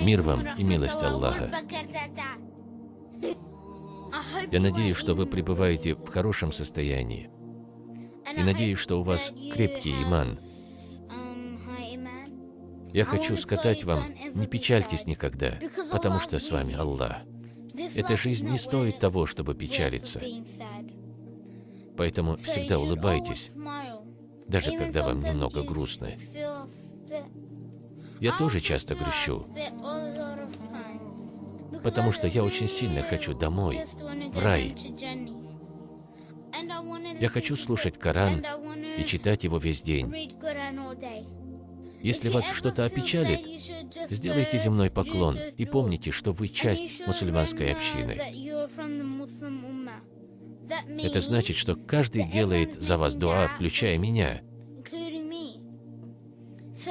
Мир вам и милость Аллаха. Я надеюсь, что вы пребываете в хорошем состоянии. И надеюсь, что у вас крепкий иман. Я хочу сказать вам, не печальтесь никогда, потому что с вами Аллах. Эта жизнь не стоит того, чтобы печалиться. Поэтому всегда улыбайтесь, даже когда вам немного грустно. Я тоже часто грущу, потому что я очень сильно хочу домой, в рай. Я хочу слушать Коран и читать его весь день. Если вас что-то опечалит, сделайте земной поклон и помните, что вы часть мусульманской общины. Это значит, что каждый делает за вас дуа, включая меня.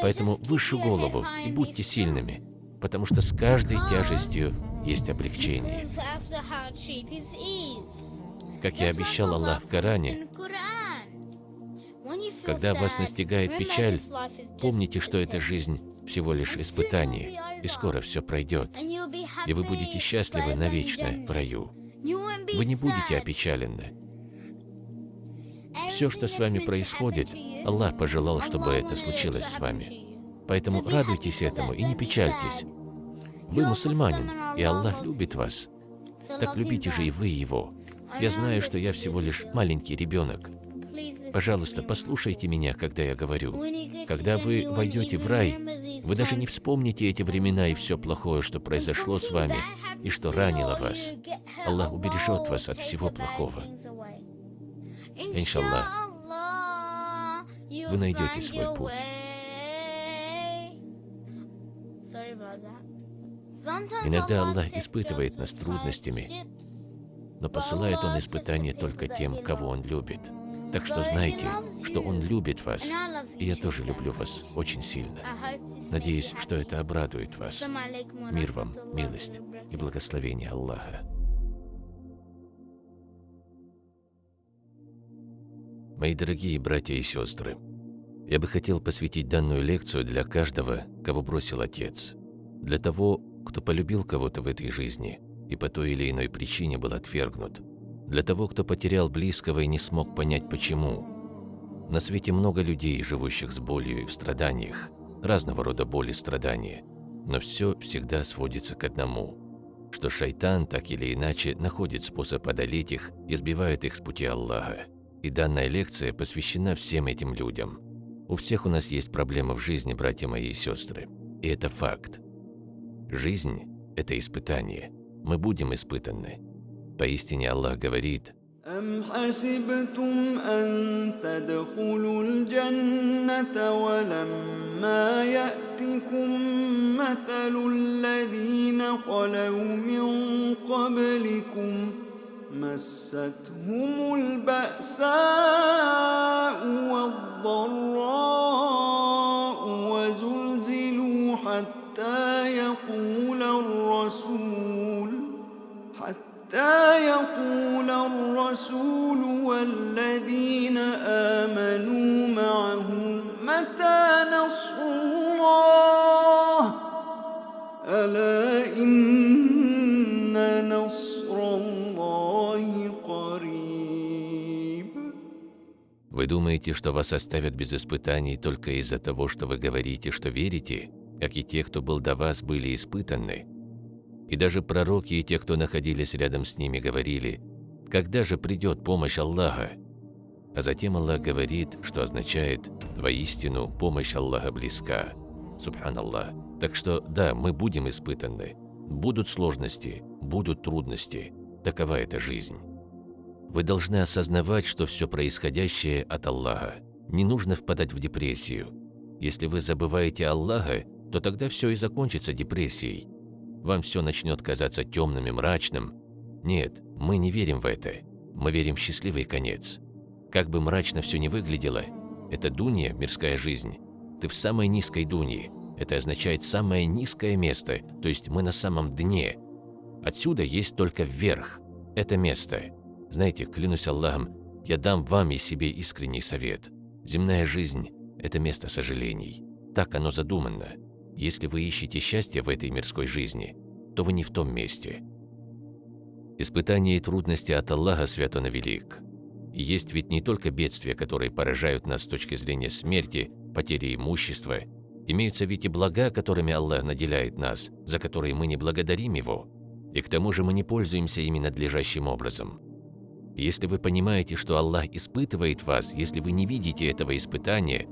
Поэтому выше голову и будьте сильными, потому что с каждой тяжестью есть облегчение. Как я обещал Аллах в Коране, когда вас настигает печаль, помните, что эта жизнь всего лишь испытание, и скоро все пройдет, и вы будете счастливы навечно в раю. Вы не будете опечалены. Все, что с вами происходит, Аллах пожелал, чтобы это случилось с вами. Поэтому радуйтесь этому и не печальтесь. Вы мусульманин, и Аллах любит вас. Так любите же и вы Его. Я знаю, что я всего лишь маленький ребенок. Пожалуйста, послушайте меня, когда я говорю. Когда вы войдете в рай, вы даже не вспомните эти времена и все плохое, что произошло с вами и что ранило вас. Аллах убережет вас от всего плохого. Иншаллах, вы найдете свой путь. Иногда Аллах испытывает нас трудностями, но посылает Он испытания только тем, кого Он любит. Так что знайте, что Он любит вас, и я тоже люблю вас очень сильно. Надеюсь, что это обрадует вас. Мир вам, милость и благословение Аллаха. Мои дорогие братья и сестры, я бы хотел посвятить данную лекцию для каждого, кого бросил отец, для того, кто полюбил кого-то в этой жизни и по той или иной причине был отвергнут, для того, кто потерял близкого и не смог понять почему. На свете много людей, живущих с болью и в страданиях, разного рода боли и страдания, но все всегда сводится к одному, что шайтан так или иначе находит способ одолеть их и сбивает их с пути Аллаха. И данная лекция посвящена всем этим людям. У всех у нас есть проблемы в жизни, братья мои и сестры. И это факт. Жизнь – это испытание. Мы будем испытаны. Поистине Аллах говорит, أم حسبتم أن تدخلوا الجنة ولما يأتكم مثل الذين خلوا من قبلكم مستهم البأساء والضراء وزلزلوا حتى يقول الرسول حتى يقول الرسول والذين آمنوا معه متى نصر Вы думаете, что вас оставят без испытаний только из-за того, что вы говорите, что верите, как и те, кто был до вас, были испытаны? И даже пророки и те, кто находились рядом с ними, говорили, когда же придет помощь Аллаха? А затем Аллах говорит, что означает «воистину помощь Аллаха близка». Субханаллах. Так что да, мы будем испытаны. Будут сложности, будут трудности. Такова эта жизнь. Вы должны осознавать, что все происходящее от Аллаха. Не нужно впадать в депрессию. Если вы забываете Аллаха, то тогда все и закончится депрессией. Вам все начнет казаться темным и мрачным. Нет, мы не верим в это. Мы верим в счастливый конец. Как бы мрачно все не выглядело, это дунья, мирская жизнь. Ты в самой низкой дунье. Это означает самое низкое место, то есть мы на самом дне. Отсюда есть только вверх. Это место. Знаете, клянусь Аллахом, я дам вам и себе искренний совет. Земная жизнь – это место сожалений. Так оно задумано. Если вы ищете счастье в этой мирской жизни, то вы не в том месте. Испытания и трудности от Аллаха свят он велик. Есть ведь не только бедствия, которые поражают нас с точки зрения смерти, потери имущества, имеются ведь и блага, которыми Аллах наделяет нас, за которые мы не благодарим Его, и к тому же мы не пользуемся ими надлежащим образом. Если вы понимаете, что Аллах испытывает вас, если вы не видите этого испытания,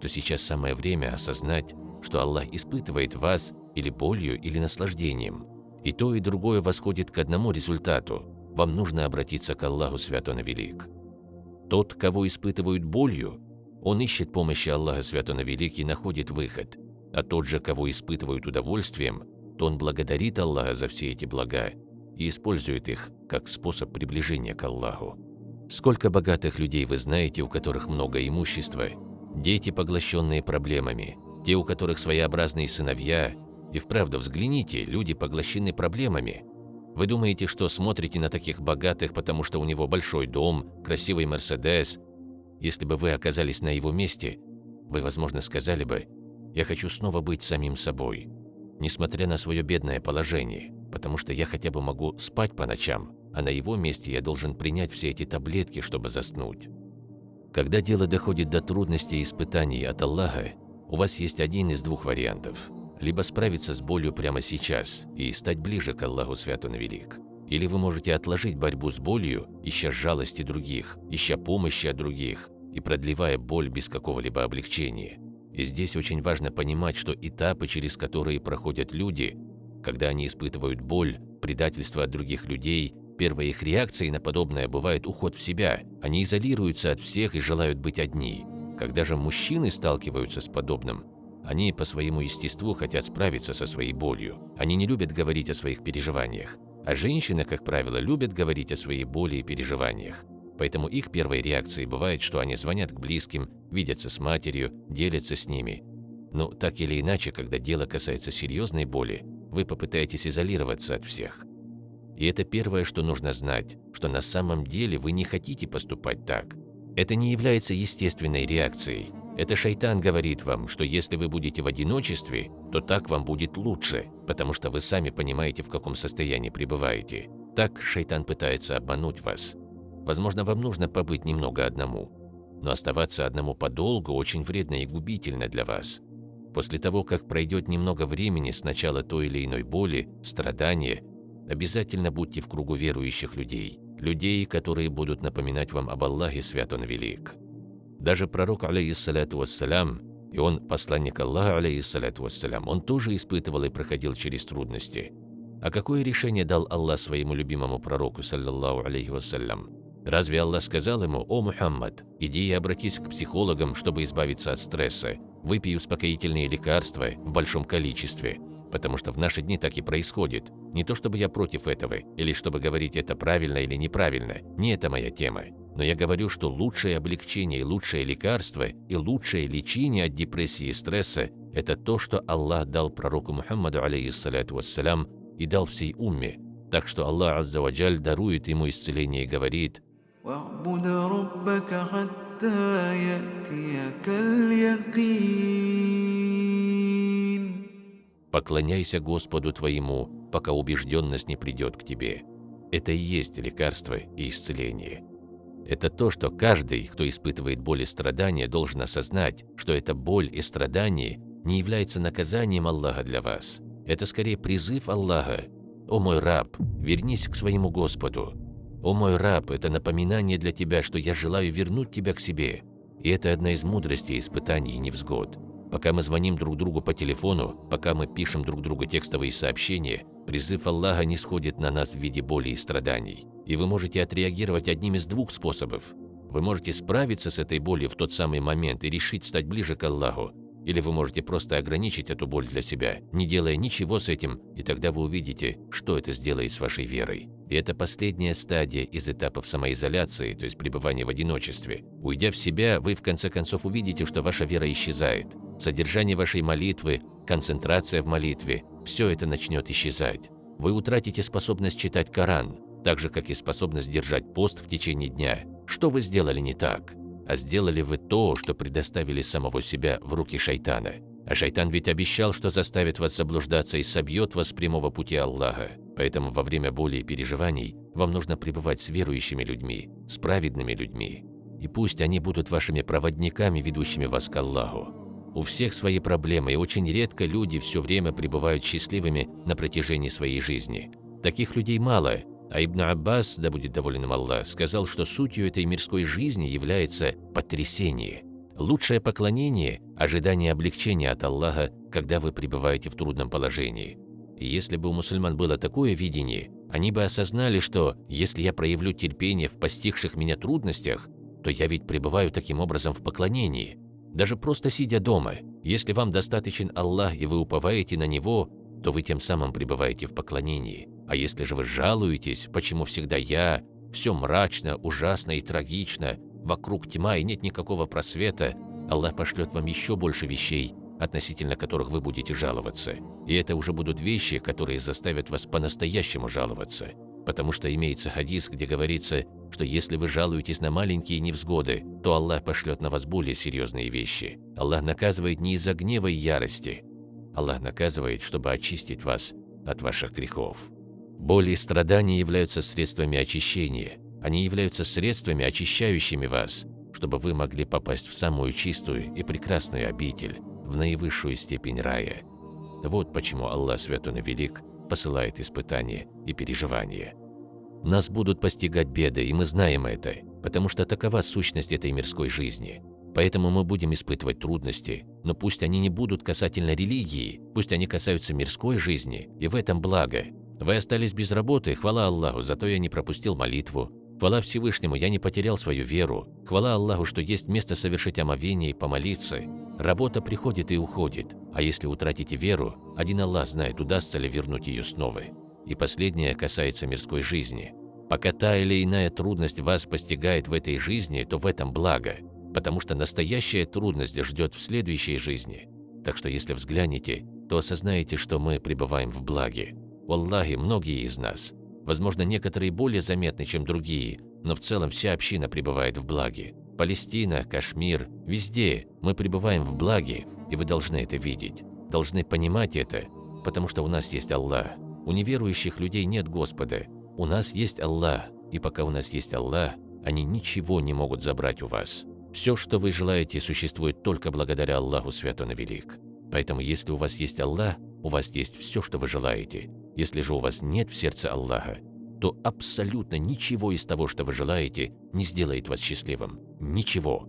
то сейчас самое время осознать, что Аллах испытывает вас или болью, или наслаждением. И то, и другое восходит к одному результату. Вам нужно обратиться к Аллаху Свят Велик. Тот, кого испытывают болью, он ищет помощи Аллаха Свят Велик и находит выход. А тот же, кого испытывают удовольствием, то он благодарит Аллаха за все эти блага и использует их как способ приближения к Аллаху. Сколько богатых людей вы знаете, у которых много имущества, дети, поглощенные проблемами, те, у которых своеобразные сыновья, и вправду взгляните, люди поглощены проблемами. Вы думаете, что смотрите на таких богатых, потому что у него большой дом, красивый Мерседес. Если бы вы оказались на его месте, вы, возможно, сказали бы, «Я хочу снова быть самим собой, несмотря на свое бедное положение, потому что я хотя бы могу спать по ночам, а на его месте я должен принять все эти таблетки, чтобы заснуть». Когда дело доходит до трудностей и испытаний от Аллаха, у вас есть один из двух вариантов – либо справиться с болью прямо сейчас и стать ближе к Аллаху Свят Он Велик. Или вы можете отложить борьбу с болью, ища жалости других, ища помощи от других и продлевая боль без какого-либо облегчения. И здесь очень важно понимать, что этапы, через которые проходят люди, когда они испытывают боль, предательство от других людей, первой их реакцией на подобное бывает уход в себя. Они изолируются от всех и желают быть одни. Когда же мужчины сталкиваются с подобным, они по своему естеству хотят справиться со своей болью. Они не любят говорить о своих переживаниях. А женщины, как правило, любят говорить о своей боли и переживаниях. Поэтому их первой реакцией бывает, что они звонят к близким, видятся с матерью, делятся с ними. Но так или иначе, когда дело касается серьезной боли, вы попытаетесь изолироваться от всех. И это первое, что нужно знать, что на самом деле вы не хотите поступать так. Это не является естественной реакцией, это шайтан говорит вам, что если вы будете в одиночестве, то так вам будет лучше, потому что вы сами понимаете, в каком состоянии пребываете. Так шайтан пытается обмануть вас. Возможно, вам нужно побыть немного одному. Но оставаться одному подолгу очень вредно и губительно для вас. После того, как пройдет немного времени с начала той или иной боли, страдания, обязательно будьте в кругу верующих людей, людей, которые будут напоминать вам об Аллахе Свят Он Велик. Даже пророк, алейхиссалату вассалям, и он посланник Аллаха, алейхиссалату вассалям, он тоже испытывал и проходил через трудности. А какое решение дал Аллах своему любимому пророку, саллаллаху алейхи вассалям? Разве Аллах сказал ему, «О, Мухаммад, иди и обратись к психологам, чтобы избавиться от стресса, выпей успокоительные лекарства в большом количестве», потому что в наши дни так и происходит. Не то чтобы я против этого, или чтобы говорить это правильно или неправильно, не это моя тема. Но я говорю, что лучшее облегчение лучшее лекарство и лучшее лечение от депрессии и стресса – это то, что Аллах дал пророку Мухаммаду, алейхиссалату вассалям, и дал всей умме. Так что Аллах Аззаваджаль дарует ему исцеление и говорит «Поклоняйся Господу твоему, пока убежденность не придет к тебе». Это и есть лекарство и исцеление. Это то, что каждый, кто испытывает боль и страдания, должен осознать, что эта боль и страдание не является наказанием Аллаха для вас. Это скорее призыв Аллаха. «О мой раб, вернись к своему Господу». «О мой раб, это напоминание для тебя, что я желаю вернуть тебя к себе». И это одна из мудростей испытаний и невзгод. Пока мы звоним друг другу по телефону, пока мы пишем друг другу текстовые сообщения, призыв Аллаха не сходит на нас в виде боли и страданий. И вы можете отреагировать одним из двух способов. Вы можете справиться с этой болью в тот самый момент и решить стать ближе к Аллаху, или вы можете просто ограничить эту боль для себя, не делая ничего с этим, и тогда вы увидите, что это сделает с вашей верой. И это последняя стадия из этапов самоизоляции, то есть пребывания в одиночестве. Уйдя в себя, вы в конце концов увидите, что ваша вера исчезает. Содержание вашей молитвы, концентрация в молитве – все это начнет исчезать. Вы утратите способность читать Коран, так же, как и способность держать пост в течение дня. Что вы сделали не так? А сделали вы то, что предоставили самого себя в руки шайтана. А шайтан ведь обещал, что заставит вас заблуждаться и собьет вас с прямого пути Аллаха. Поэтому во время боли и переживаний вам нужно пребывать с верующими людьми, с праведными людьми. И пусть они будут вашими проводниками, ведущими вас к Аллаху. У всех свои проблемы, и очень редко люди все время пребывают счастливыми на протяжении своей жизни. Таких людей мало, а Ибн Аббас, да будет доволен Аллах, сказал, что сутью этой мирской жизни является потрясение. Лучшее поклонение – ожидание облегчения от Аллаха, когда вы пребываете в трудном положении. Если бы у мусульман было такое видение, они бы осознали, что если я проявлю терпение в постигших меня трудностях, то я ведь пребываю таким образом в поклонении. Даже просто сидя дома, если вам достаточен Аллах и вы уповаете на Него, то вы тем самым пребываете в поклонении. А если же вы жалуетесь, почему всегда я, все мрачно, ужасно и трагично, вокруг тьма и нет никакого просвета, Аллах пошлет вам еще больше вещей, относительно которых вы будете жаловаться. И это уже будут вещи, которые заставят вас по-настоящему жаловаться. Потому что имеется хадис, где говорится, что если вы жалуетесь на маленькие невзгоды, то Аллах пошлет на вас более серьезные вещи. Аллах наказывает не из-за гнева и ярости. Аллах наказывает, чтобы очистить вас от ваших грехов. Боли и страдания являются средствами очищения. Они являются средствами, очищающими вас, чтобы вы могли попасть в самую чистую и прекрасную обитель, в наивысшую степень рая. Вот почему Аллах Святой и Велик посылает испытания и переживания. Нас будут постигать беды, и мы знаем это, потому что такова сущность этой мирской жизни. Поэтому мы будем испытывать трудности, но пусть они не будут касательно религии, пусть они касаются мирской жизни, и в этом благо. Вы остались без работы, хвала Аллаху, зато я не пропустил молитву, Хвала Всевышнему, я не потерял свою веру. Хвала Аллаху, что есть место совершить омовение и помолиться. Работа приходит и уходит, а если утратите веру, один Аллах знает, удастся ли вернуть ее снова. И последнее касается мирской жизни. Пока та или иная трудность вас постигает в этой жизни, то в этом благо, потому что настоящая трудность ждет в следующей жизни. Так что если взглянете, то осознаете, что мы пребываем в благе. Аллахе, многие из нас – Возможно, некоторые более заметны, чем другие, но в целом вся община пребывает в благе. Палестина, Кашмир, везде мы пребываем в благе, и вы должны это видеть, должны понимать это, потому что у нас есть Аллах. У неверующих людей нет Господа, у нас есть Аллах, и пока у нас есть Аллах, они ничего не могут забрать у вас. Все, что вы желаете, существует только благодаря Аллаху Святон и Велик. Поэтому если у вас есть Аллах, у вас есть все, что вы желаете. Если же у вас нет в сердце Аллаха, то абсолютно ничего из того, что вы желаете, не сделает вас счастливым. Ничего.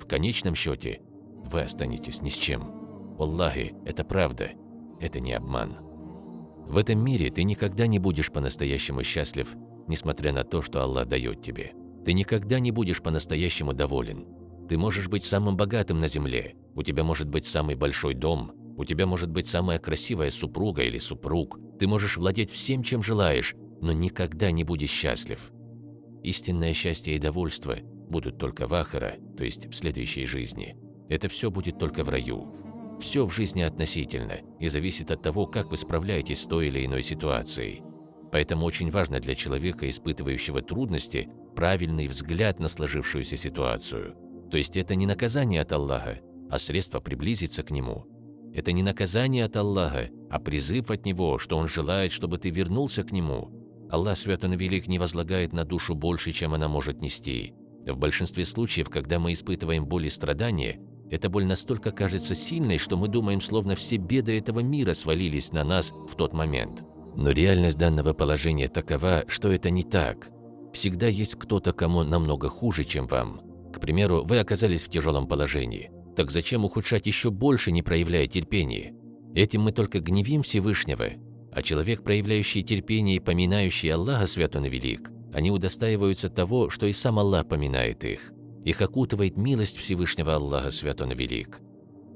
В конечном счете, вы останетесь ни с чем. Аллахи, это правда, это не обман. В этом мире ты никогда не будешь по-настоящему счастлив, несмотря на то, что Аллах дает тебе. Ты никогда не будешь по-настоящему доволен. Ты можешь быть самым богатым на земле, у тебя может быть самый большой дом, у тебя может быть самая красивая супруга или супруг, ты можешь владеть всем, чем желаешь, но никогда не будешь счастлив. Истинное счастье и довольство будут только в Ахара, то есть в следующей жизни. Это все будет только в раю. Все в жизни относительно и зависит от того, как вы справляетесь с той или иной ситуацией. Поэтому очень важно для человека, испытывающего трудности, правильный взгляд на сложившуюся ситуацию. То есть это не наказание от Аллаха, а средство приблизиться к Нему – это не наказание от Аллаха, а призыв от Него, что Он желает, чтобы ты вернулся к Нему. Аллах Свят и Велик не возлагает на душу больше, чем она может нести. В большинстве случаев, когда мы испытываем боль и страдания, эта боль настолько кажется сильной, что мы думаем, словно все беды этого мира свалились на нас в тот момент. Но реальность данного положения такова, что это не так. Всегда есть кто-то, кому намного хуже, чем вам. К примеру, вы оказались в тяжелом положении – так зачем ухудшать еще больше, не проявляя терпения? Этим мы только гневим Всевышнего, а человек, проявляющий терпение и поминающий Аллаха Свят Он Велик, они удостаиваются того, что и сам Аллах поминает их. Их окутывает милость Всевышнего Аллаха Свят Он Велик.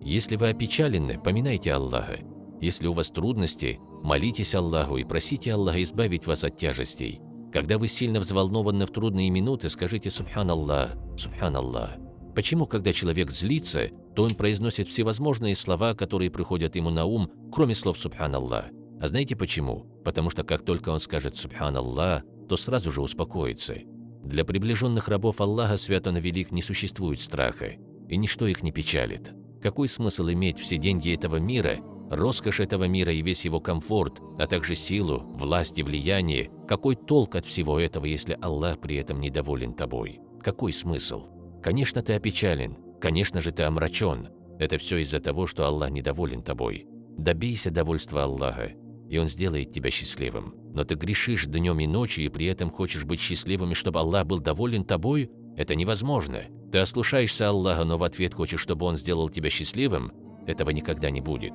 Если вы опечалены, поминайте Аллаха. Если у вас трудности, молитесь Аллаху и просите Аллаха избавить вас от тяжестей. Когда вы сильно взволнованы в трудные минуты, скажите «Субханаллах, Субханаллах». Почему, когда человек злится, то он произносит всевозможные слова, которые приходят ему на ум, кроме слов «Субханаллах». А знаете почему? Потому что как только он скажет «Субханаллах», то сразу же успокоится. Для приближенных рабов Аллаха Свято Велик не существует страха, и ничто их не печалит. Какой смысл иметь все деньги этого мира, роскошь этого мира и весь его комфорт, а также силу, власть и влияние? Какой толк от всего этого, если Аллах при этом недоволен тобой? Какой смысл? Конечно, ты опечален, конечно же, ты омрачен. Это все из-за того, что Аллах недоволен тобой. Добейся довольства Аллаха, и Он сделает тебя счастливым. Но ты грешишь днем и ночью, и при этом хочешь быть счастливым, и чтобы Аллах был доволен тобой? Это невозможно. Ты ослушаешься Аллаха, но в ответ хочешь, чтобы Он сделал тебя счастливым? Этого никогда не будет.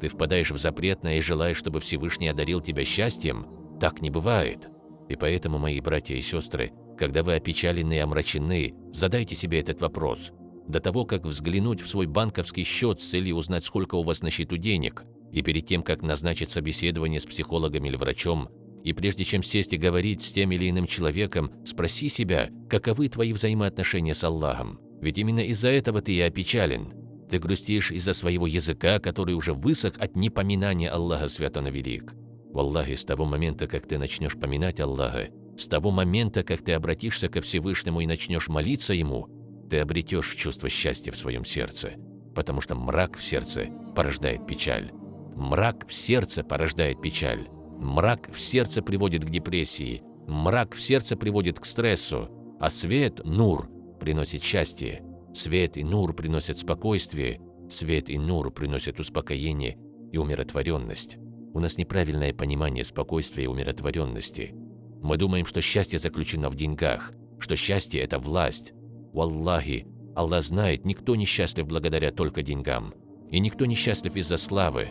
Ты впадаешь в запретное и желаешь, чтобы Всевышний одарил тебя счастьем? Так не бывает. И поэтому, мои братья и сестры, когда вы опечалены и омрачены, задайте себе этот вопрос. До того, как взглянуть в свой банковский счет с целью узнать, сколько у вас на счету денег, и перед тем, как назначить собеседование с психологом или врачом, и прежде чем сесть и говорить с тем или иным человеком, спроси себя, каковы твои взаимоотношения с Аллахом. Ведь именно из-за этого ты и опечален. Ты грустишь из-за своего языка, который уже высох от непоминания Аллаха Святого Велик. В Аллахе, с того момента, как ты начнешь поминать Аллаха, с того момента, как ты обратишься ко Всевышнему и начнешь молиться Ему, ты обретешь чувство счастья в своем сердце, потому что мрак в сердце порождает печаль. Мрак в сердце порождает печаль. Мрак в сердце приводит к депрессии, мрак в сердце приводит к стрессу, а свет, нур, приносит счастье. Свет и нур приносят спокойствие, свет и нур приносят успокоение и умиротворенность. У нас неправильное понимание спокойствия и умиротворенности. Мы думаем, что счастье заключено в деньгах, что счастье – это власть. Валлахи, Аллах знает, никто не счастлив благодаря только деньгам. И никто не счастлив из-за славы,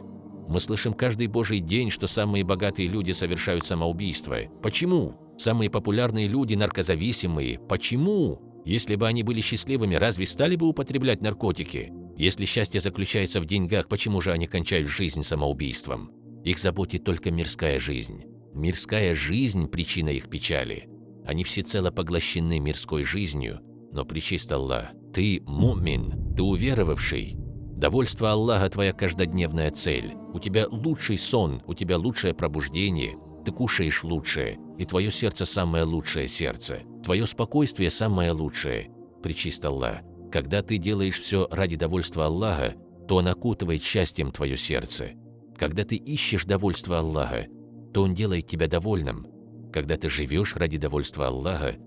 мы слышим каждый божий день, что самые богатые люди совершают самоубийство. Почему? Самые популярные люди наркозависимые. Почему? Если бы они были счастливыми, разве стали бы употреблять наркотики? Если счастье заключается в деньгах, почему же они кончают жизнь самоубийством? Их заботит только мирская жизнь. Мирская жизнь – причина их печали. Они всецело поглощены мирской жизнью, но причист Аллах, ты мумин, ты уверовавший, Довольство Аллаха – твоя каждодневная цель. У тебя лучший сон, у тебя лучшее пробуждение, ты кушаешь лучшее, и твое сердце – самое лучшее сердце. Твое спокойствие – самое лучшее. Причист Аллах. Когда ты делаешь все ради довольства Аллаха, то Он окутывает счастьем твое сердце. Когда ты ищешь довольство Аллаха, то Он делает тебя довольным. Когда ты живешь ради довольства Аллаха,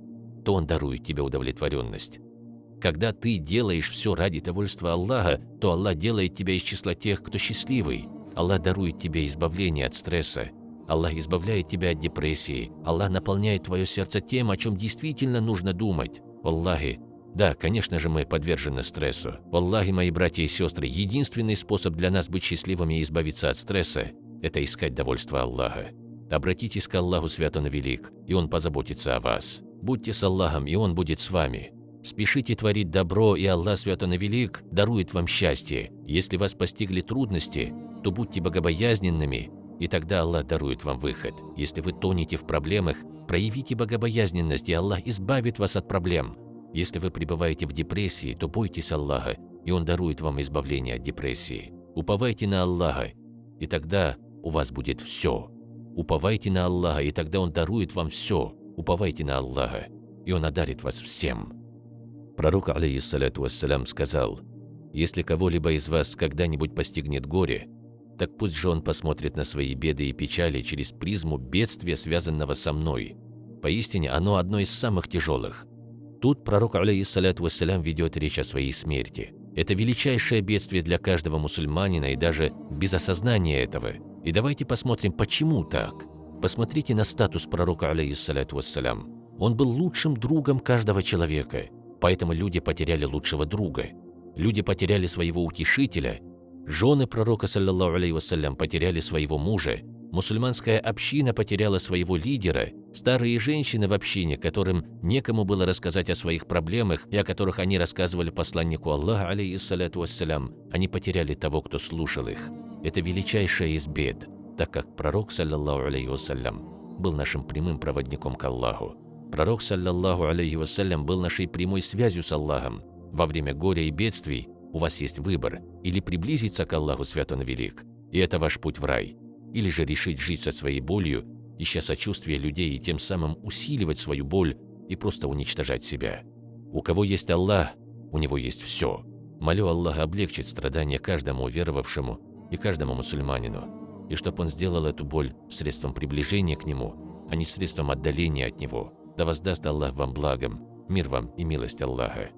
то Он дарует тебе удовлетворенность. Когда ты делаешь все ради довольства Аллаха, то Аллах делает тебя из числа тех, кто счастливый. Аллах дарует тебе избавление от стресса. Аллах избавляет тебя от депрессии. Аллах наполняет твое сердце тем, о чем действительно нужно думать. Аллахи, да, конечно же, мы подвержены стрессу. Аллахи, мои братья и сестры, единственный способ для нас быть счастливыми и избавиться от стресса – это искать довольство Аллаха. Обратитесь к Аллаху Святому Велик, и Он позаботится о вас. Будьте с Аллахом, и Он будет с вами. Спешите творить добро, и Аллах Свято Велик дарует вам счастье. Если вас постигли трудности, то будьте богобоязненными, и тогда Аллах дарует вам выход. Если вы тонете в проблемах, проявите богобоязненность, и Аллах избавит вас от проблем. Если вы пребываете в депрессии, то бойтесь Аллаха, и Он дарует вам избавление от депрессии. Уповайте на Аллаха, и тогда у вас будет все. Уповайте на Аллаха, и тогда Он дарует вам все. Уповайте на Аллаха, и Он одарит вас всем. Пророк, алейхиссаляту вассалям, сказал, «Если кого-либо из вас когда-нибудь постигнет горе, так пусть же он посмотрит на свои беды и печали через призму бедствия, связанного со мной. Поистине, оно одно из самых тяжелых». Тут пророк, алейхиссаляту вассалям, ведет речь о своей смерти. Это величайшее бедствие для каждого мусульманина и даже без осознания этого. И давайте посмотрим, почему так. Посмотрите на статус пророка, алейхиссаляту вассалям. Он был лучшим другом каждого человека. Поэтому люди потеряли лучшего друга. Люди потеряли своего утешителя. Жены пророка, саллиллаху вассалям, потеряли своего мужа. Мусульманская община потеряла своего лидера. Старые женщины в общине, которым некому было рассказать о своих проблемах и о которых они рассказывали посланнику Аллаха, алейхиссалату вассалям, они потеряли того, кто слушал их. Это величайшая из бед, так как пророк, саллиллаху алейhi вассалям, был нашим прямым проводником к Аллаху. Пророк, саллаллаху алейхи вассалям, был нашей прямой связью с Аллахом. Во время горя и бедствий у вас есть выбор – или приблизиться к Аллаху Свят Он Велик, и это ваш путь в рай, или же решить жить со своей болью, ища сочувствия людей и тем самым усиливать свою боль и просто уничтожать себя. У кого есть Аллах, у него есть все. Молю Аллаха облегчить страдания каждому веровавшему и каждому мусульманину, и чтобы он сделал эту боль средством приближения к Нему, а не средством отдаления от Него. Да воздаст Аллах вам благом, мир вам и милость Аллаха.